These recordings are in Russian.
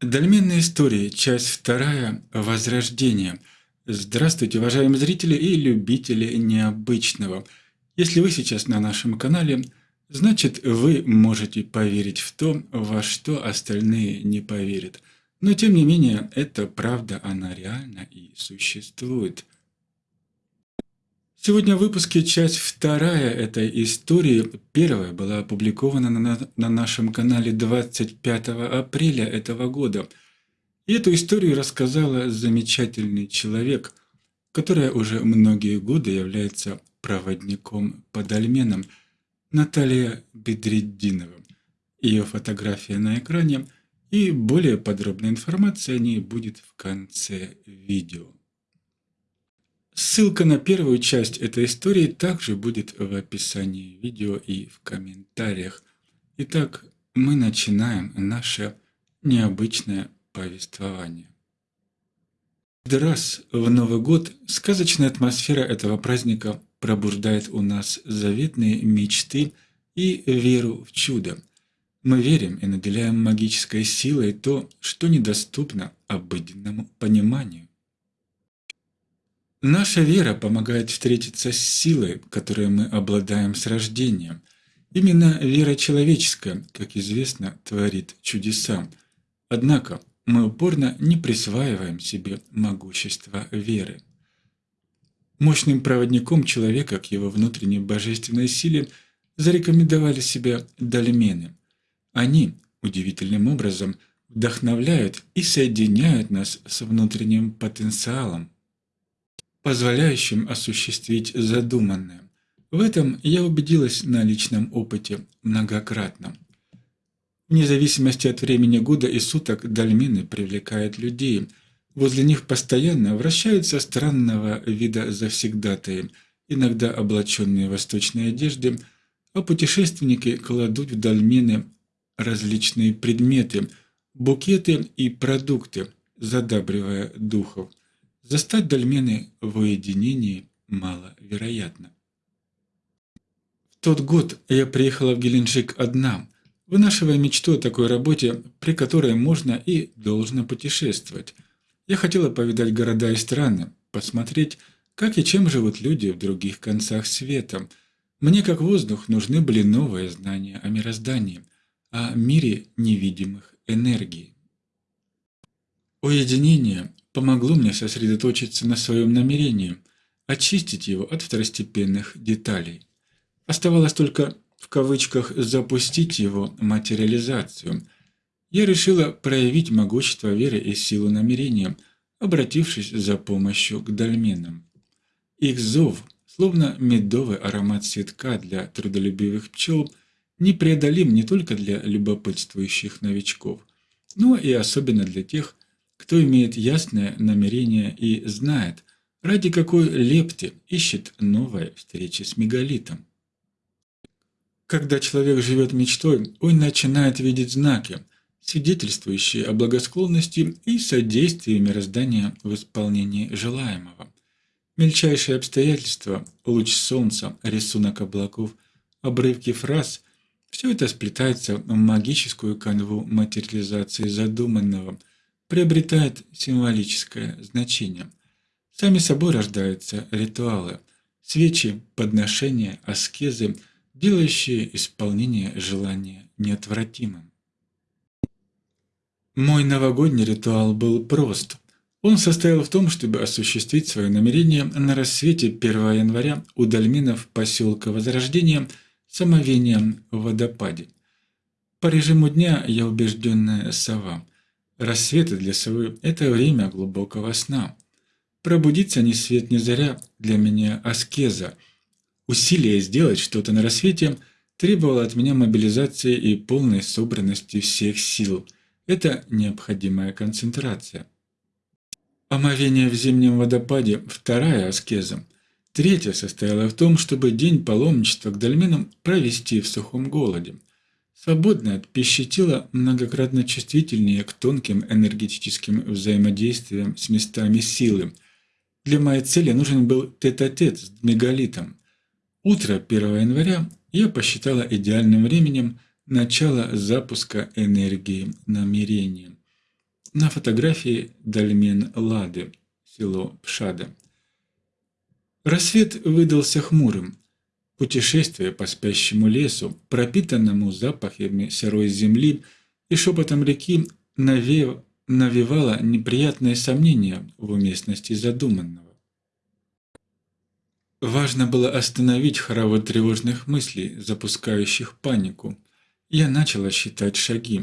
Дольменные истории, часть вторая, Возрождение. Здравствуйте, уважаемые зрители и любители необычного. Если вы сейчас на нашем канале, значит вы можете поверить в то, во что остальные не поверят. Но тем не менее, это правда, она реальна и существует. Сегодня в выпуске часть вторая этой истории. Первая была опубликована на, на нашем канале 25 апреля этого года. И эту историю рассказала замечательный человек, которая уже многие годы является проводником по дольменам, Наталья Бедреддинова. Ее фотография на экране и более подробная информация о ней будет в конце видео. Ссылка на первую часть этой истории также будет в описании видео и в комментариях. Итак, мы начинаем наше необычное повествование. Каждый раз в Новый год сказочная атмосфера этого праздника пробуждает у нас заветные мечты и веру в чудо. Мы верим и наделяем магической силой то, что недоступно обыденному пониманию. Наша вера помогает встретиться с силой, которой мы обладаем с рождения. Именно вера человеческая, как известно, творит чудеса. Однако мы упорно не присваиваем себе могущество веры. Мощным проводником человека к его внутренней божественной силе зарекомендовали себя дольмены. Они, удивительным образом, вдохновляют и соединяют нас с внутренним потенциалом, позволяющим осуществить задуманное. В этом я убедилась на личном опыте многократно. Вне зависимости от времени года и суток дольмены привлекают людей. Возле них постоянно вращаются странного вида завсегдатаи, иногда облаченные в восточные одежды, а путешественники кладут в дольмены различные предметы, букеты и продукты, задабривая духов. Застать дольмены в уединении маловероятно. В тот год я приехала в Геленджик одна, вынашивая мечту о такой работе, при которой можно и должно путешествовать. Я хотела повидать города и страны, посмотреть, как и чем живут люди в других концах света. Мне, как воздух, нужны были новые знания о мироздании, о мире невидимых энергий. Уединение помогло мне сосредоточиться на своем намерении, очистить его от второстепенных деталей. Оставалось только в кавычках «запустить его материализацию». Я решила проявить могущество веры и силу намерения, обратившись за помощью к дольменам. Их зов, словно медовый аромат цветка для трудолюбивых пчел, непреодолим не только для любопытствующих новичков, но и особенно для тех, кто имеет ясное намерение и знает, ради какой лепты ищет новая встреча с мегалитом. Когда человек живет мечтой, он начинает видеть знаки, свидетельствующие о благосклонности и содействии мироздания в исполнении желаемого. Мельчайшие обстоятельства, луч солнца, рисунок облаков, обрывки фраз – все это сплетается в магическую канву материализации задуманного – приобретает символическое значение. Сами собой рождаются ритуалы, свечи, подношения, аскезы, делающие исполнение желания неотвратимым. Мой новогодний ритуал был прост. Он состоял в том, чтобы осуществить свое намерение на рассвете 1 января у дольменов поселка Возрождения самовением в водопаде. По режиму дня я убежденная сова. Рассветы для совы – это время глубокого сна. Пробудиться ни свет ни заря для меня аскеза. Усилие сделать что-то на рассвете требовало от меня мобилизации и полной собранности всех сил. Это необходимая концентрация. Омовение в зимнем водопаде – вторая аскеза. Третья состояла в том, чтобы день паломничества к дольменам провести в сухом голоде – Свободное от пищи многократно чувствительнее к тонким энергетическим взаимодействиям с местами силы. Для моей цели нужен был тет-а-тет -тет с мегалитом. Утро 1 января я посчитала идеальным временем начала запуска энергии намерения. На фотографии Дальмен Лады, село Пшада. Рассвет выдался хмурым. Путешествие по спящему лесу, пропитанному запахами сырой земли и шепотом реки, навев... навевало неприятные сомнения в уместности задуманного. Важно было остановить хоровод тревожных мыслей, запускающих панику. Я начала считать шаги.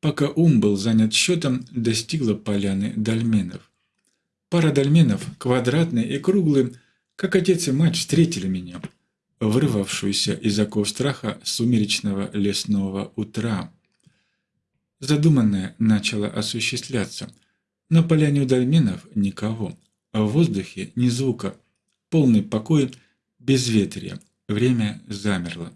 Пока ум был занят счетом, достигла поляны дольменов. Пара дольменов, квадратный и круглый, как отец и мать встретили меня, вырвавшуюся из оков страха сумеречного лесного утра. Задуманное начало осуществляться. На поляне у дольменов никого, а в воздухе ни звука, полный покой, безветрие, время замерло.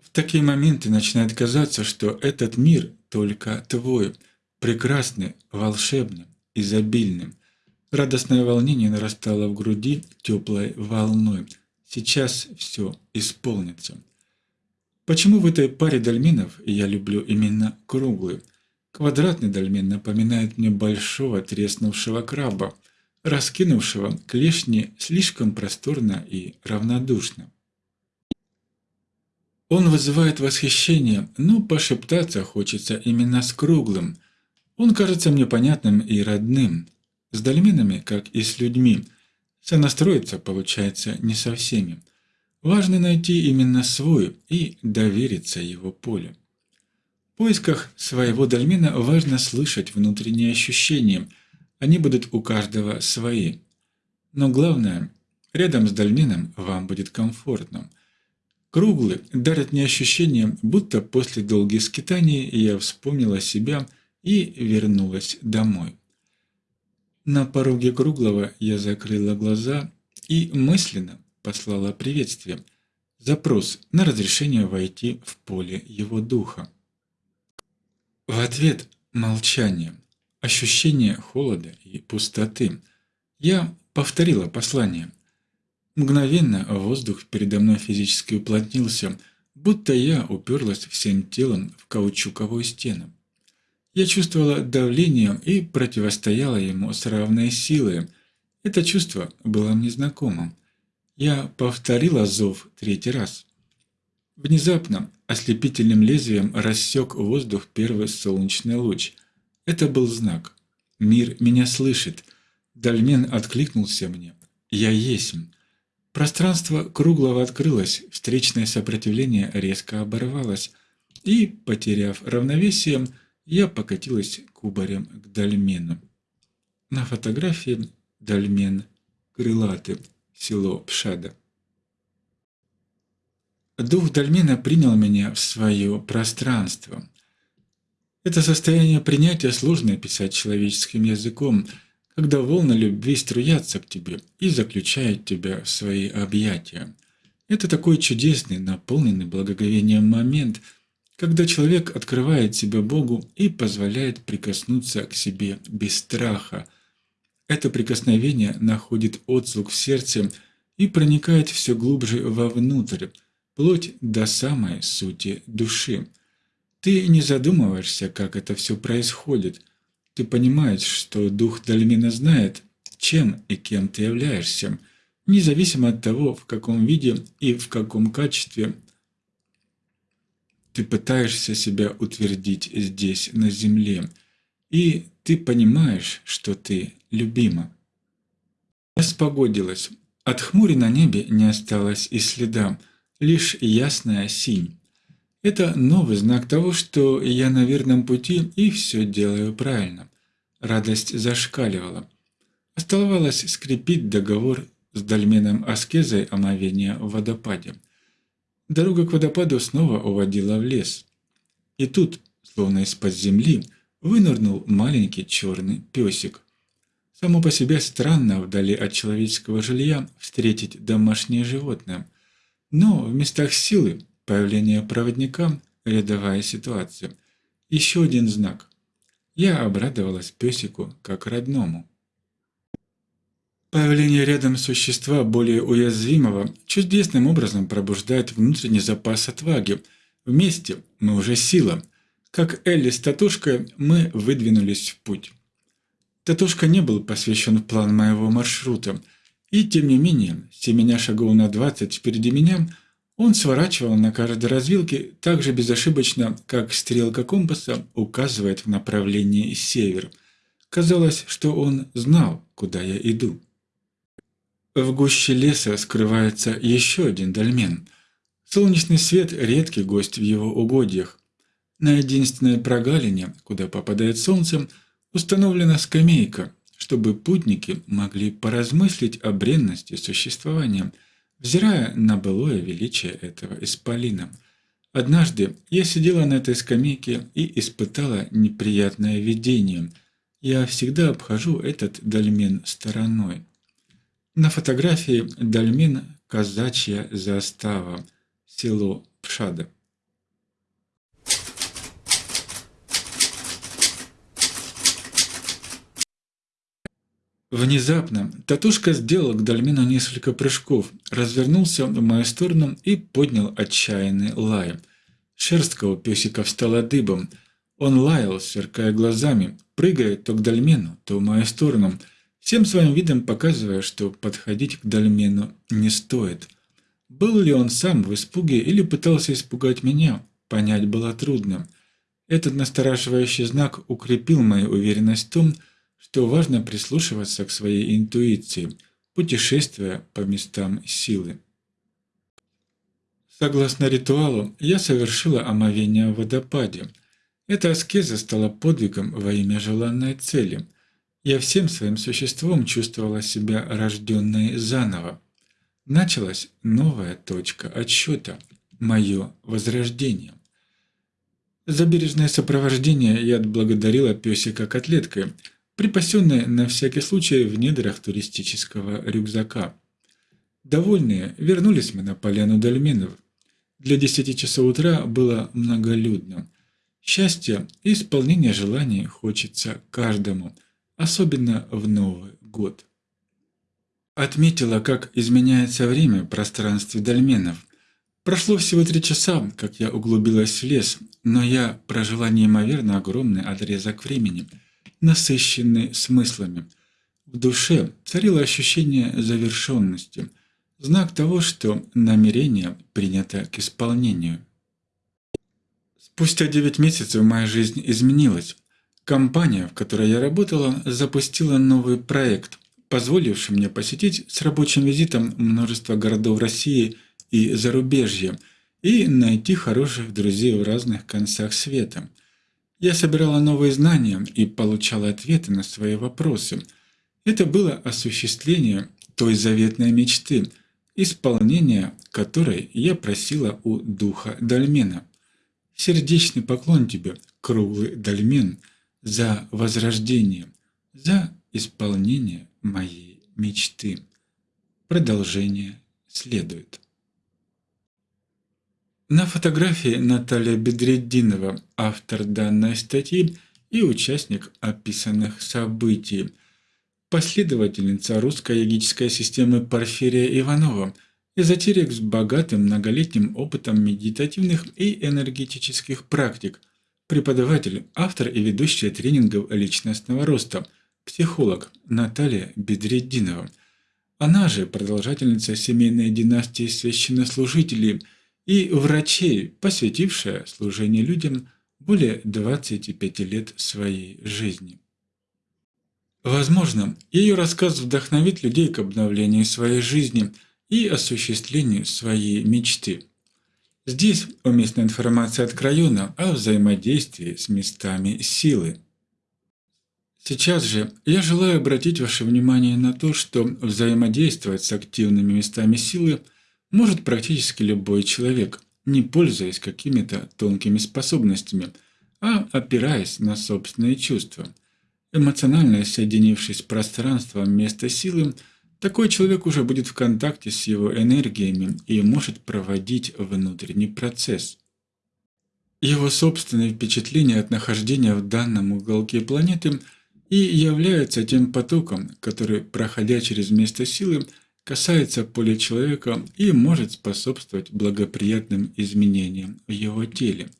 В такие моменты начинает казаться, что этот мир только твой, прекрасный, волшебный, изобильный. Радостное волнение нарастало в груди теплой волной. Сейчас все исполнится. Почему в этой паре дольменов я люблю именно круглый? Квадратный дольмен напоминает мне большого треснувшего краба – раскинувшего клешни слишком просторно и равнодушно. Он вызывает восхищение, но пошептаться хочется именно с круглым. Он кажется мне понятным и родным. С дольменами, как и с людьми, сонастроиться получается не со всеми. Важно найти именно свой и довериться его полю. В поисках своего дольмена важно слышать внутренние ощущения – они будут у каждого свои. Но главное, рядом с дольменом вам будет комфортно. Круглый дарит мне ощущение, будто после долгих скитаний я вспомнила себя и вернулась домой. На пороге круглого я закрыла глаза и мысленно послала приветствие, запрос на разрешение войти в поле его духа. В ответ молчание – ощущение холода и пустоты. Я повторила послание. Мгновенно воздух передо мной физически уплотнился, будто я уперлась всем телом в каучуковую стену. Я чувствовала давление и противостояла ему с равной силой. Это чувство было мне знакомо. Я повторила зов третий раз. Внезапно ослепительным лезвием рассек воздух первый солнечный луч – это был знак. Мир меня слышит. Дальмен откликнулся мне. Я есмь. Пространство круглого открылось, встречное сопротивление резко оборвалось, и, потеряв равновесие, я покатилась кубарем к дольмену. На фотографии дольмен крылатый, село Пшада. Дух дольмена принял меня в свое пространство. Это состояние принятия сложно описать человеческим языком, когда волны любви струятся к тебе и заключают тебя в свои объятия. Это такой чудесный, наполненный благоговением момент, когда человек открывает себя Богу и позволяет прикоснуться к себе без страха. Это прикосновение находит отзвук в сердце и проникает все глубже вовнутрь, вплоть до самой сути души. Ты не задумываешься, как это все происходит. Ты понимаешь, что дух Дальмина знает, чем и кем ты являешься, независимо от того, в каком виде и в каком качестве ты пытаешься себя утвердить здесь, на земле, и ты понимаешь, что ты любима. Спогодилось. От хмури на небе не осталось и следа, лишь ясная синь. Это новый знак того, что я на верном пути и все делаю правильно. Радость зашкаливала. Оставалось скрепить договор с дольменом аскезой омовения в водопаде. Дорога к водопаду снова уводила в лес. И тут, словно из-под земли, вынырнул маленький черный песик. Само по себе странно вдали от человеческого жилья встретить домашнее животное. Но в местах силы Появление проводника – рядовая ситуация. Еще один знак. Я обрадовалась песику как родному. Появление рядом существа более уязвимого чудесным образом пробуждает внутренний запас отваги. Вместе мы уже сила. Как Элли с Татушкой, мы выдвинулись в путь. Татушка не был посвящен в план моего маршрута, и тем не менее, семеня шагов на 20 впереди меня, он сворачивал на каждой развилке так же безошибочно, как стрелка компаса указывает в направлении север. Казалось, что он знал, куда я иду. В гуще леса скрывается еще один дольмен. Солнечный свет – редкий гость в его угодьях. На единственной прогалине, куда попадает солнце, установлена скамейка, чтобы путники могли поразмыслить о бренности существования, взирая на былое величие этого исполина. Однажды я сидела на этой скамейке и испытала неприятное видение. Я всегда обхожу этот дольмен стороной. На фотографии Дальмин казачья застава, село Пшада. Внезапно Татушка сделал к Дальмину несколько прыжков, развернулся в мою сторону и поднял отчаянный лай. Шерстка у песика встала дыбом. Он лаял, сверкая глазами, прыгая то к Дальмену, то в мою сторону – всем своим видом показывая, что подходить к Дальмену не стоит. Был ли он сам в испуге или пытался испугать меня, понять было трудно. Этот настораживающий знак укрепил мою уверенность в том, что важно прислушиваться к своей интуиции, путешествуя по местам силы. Согласно ритуалу, я совершила омовение в водопаде. Эта аскеза стала подвигом во имя желанной цели – я всем своим существом чувствовала себя рожденной заново. Началась новая точка отсчета, мое возрождение. За бережное сопровождение я отблагодарила песика котлеткой, припасенной на всякий случай в недрах туристического рюкзака. Довольные, вернулись мы на поляну Дольменов. Для десяти часов утра было многолюдно. Счастья и исполнения желаний хочется каждому – особенно в Новый год. Отметила, как изменяется время в пространстве дольменов. Прошло всего три часа, как я углубилась в лес, но я прожила неимоверно огромный отрезок времени, насыщенный смыслами. В душе царило ощущение завершенности, знак того, что намерение принято к исполнению. Спустя девять месяцев моя жизнь изменилась. Компания, в которой я работала, запустила новый проект, позволивший мне посетить с рабочим визитом множество городов России и зарубежья и найти хороших друзей в разных концах света. Я собирала новые знания и получала ответы на свои вопросы. Это было осуществление той заветной мечты, исполнение которой я просила у духа Дальмена. Сердечный поклон тебе, круглый Дальмен – за возрождение, за исполнение моей мечты. Продолжение следует. На фотографии Наталья Бедреддинова, автор данной статьи и участник описанных событий, последовательница русской йогической системы Порфирия Иванова, эзотерик с богатым многолетним опытом медитативных и энергетических практик – Преподаватель, автор и ведущая тренингов личностного роста, психолог Наталья Бедреддинова. Она же продолжательница семейной династии священнослужителей и врачей, посвятившая служению людям более 25 лет своей жизни. Возможно, ее рассказ вдохновит людей к обновлению своей жизни и осуществлению своей мечты. Здесь уместна информация от Краюна о взаимодействии с местами силы. Сейчас же я желаю обратить ваше внимание на то, что взаимодействовать с активными местами силы может практически любой человек, не пользуясь какими-то тонкими способностями, а опираясь на собственные чувства. Эмоционально соединившись с пространством места силы – такой человек уже будет в контакте с его энергиями и может проводить внутренний процесс. Его собственные впечатления от нахождения в данном уголке планеты и являются тем потоком, который, проходя через место силы, касается поля человека и может способствовать благоприятным изменениям в его теле.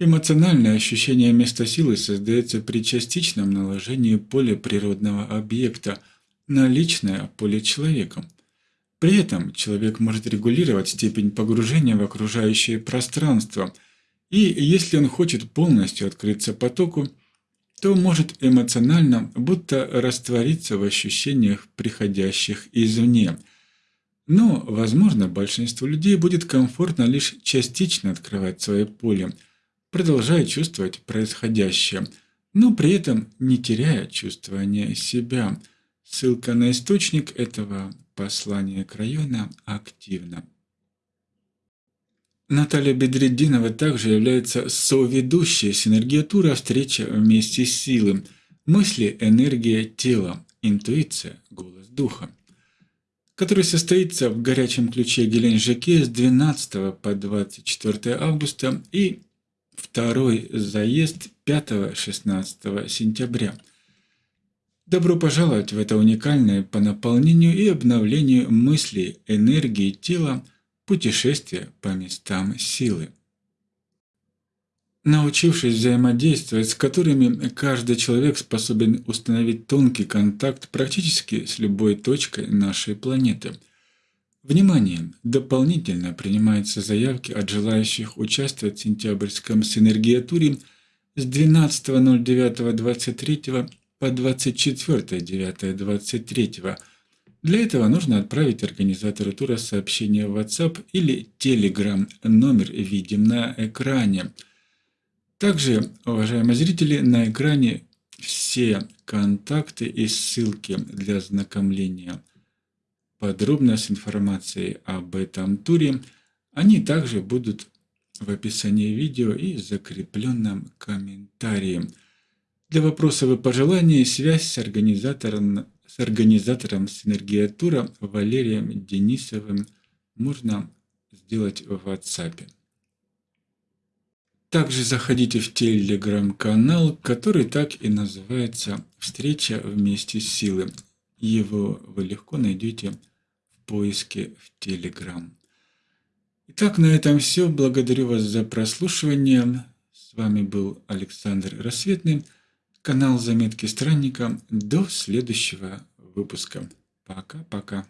Эмоциональное ощущение места силы создается при частичном наложении поля природного объекта на личное поле человеком. При этом человек может регулировать степень погружения в окружающее пространство, и если он хочет полностью открыться потоку, то может эмоционально будто раствориться в ощущениях, приходящих извне. Но, возможно, большинству людей будет комфортно лишь частично открывать свое поле, продолжая чувствовать происходящее, но при этом не теряя чувствования себя. Ссылка на источник этого послания к району активна. Наталья Бедреддинова также является соведущей синергия «Встреча вместе с силой», мысли, энергия тела, интуиция, голос духа, который состоится в горячем ключе Геленджике с 12 по 24 августа и второй заезд 5-16 сентября. Добро пожаловать в это уникальное по наполнению и обновлению мыслей, энергии тела – путешествия по местам силы. Научившись взаимодействовать, с которыми каждый человек способен установить тонкий контакт практически с любой точкой нашей планеты. Внимание! Дополнительно принимаются заявки от желающих участвовать в сентябрьском синергиатуре с 12.09.23 по 24.09.23 для этого нужно отправить организатору тура сообщение в WhatsApp или Telegram. Номер видим на экране. Также, уважаемые зрители, на экране все контакты и ссылки для ознакомления подробно с информацией об этом туре. Они также будут в описании видео и закрепленном комментарии. Для вопросов и пожеланий связь с организатором с организатором Синергия Тура Валерием Денисовым можно сделать в WhatsApp. Также заходите в телеграм-канал, который так и называется «Встреча вместе с силой». Его вы легко найдете в поиске в Телеграм. Итак, на этом все. Благодарю вас за прослушивание. С вами был Александр Рассветный канал Заметки Странника. До следующего выпуска. Пока-пока.